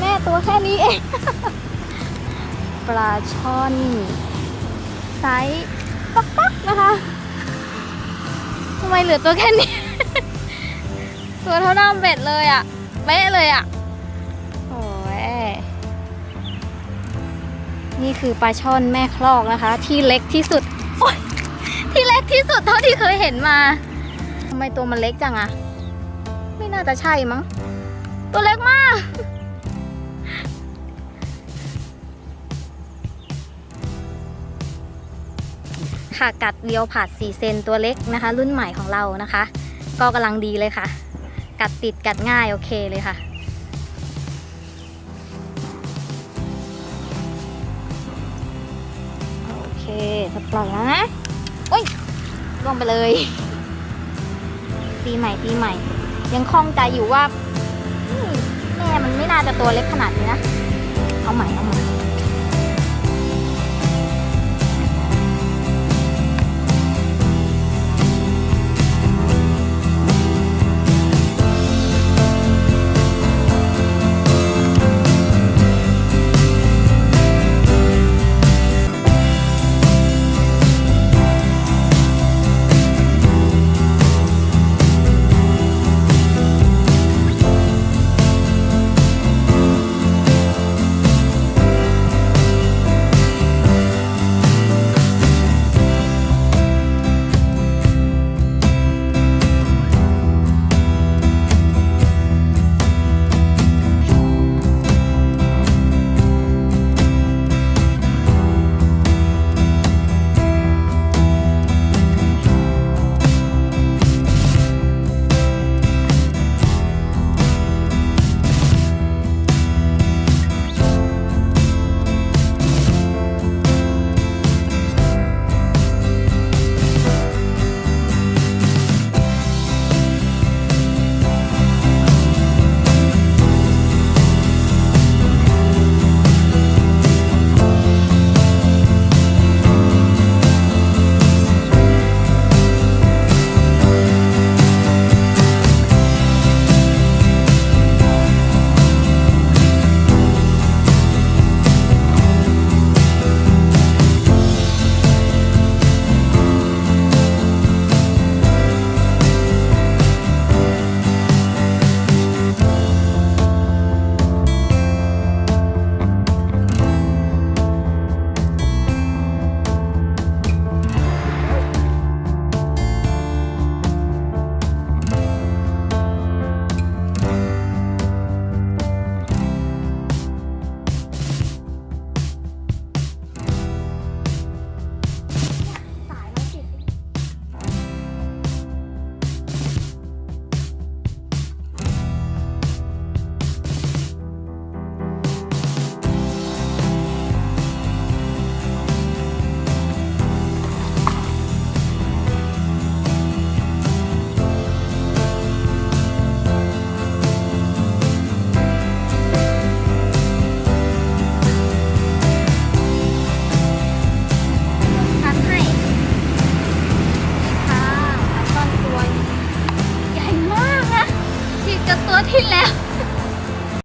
แม่ตัวแค่นี่เองปลาช่อนไซส์ปักปักๆนะคะทำไมเหลือตัวแค่นี้ ตัวเท่าน้าเบ็ดเลยอะ่ะเป๊ะเลยอะ่ะโอ้ยนี่คือปลาช่อนแม่คลอกนะคะ ที่เล็กที่สุดโอ๊ยที่เล็กที่สุดเท่าที่เคยเห็นมาทำไมตัวมันเล็กจังอะไม่น่าจะใช่มั้ง ตัวเล็กมาก ค่ะกัดเดียวผัด4เซนตัวเล็กนะคะ รุ่นใหม่ของเรานะคะ ก็กำลังดีเลยค่ะ กัดติดกัดง่ายโอเคเลยค่ะโอเคจะปล่อยแล้วนะโอ้ยล่วงไปเลยตีใหม่ตีใหม่ ยังคล่องใจอยู่ว่าแม่มันไม่น่าจะตัวเล็กขนาดนี้นะ เอาใหม่เอาใหม่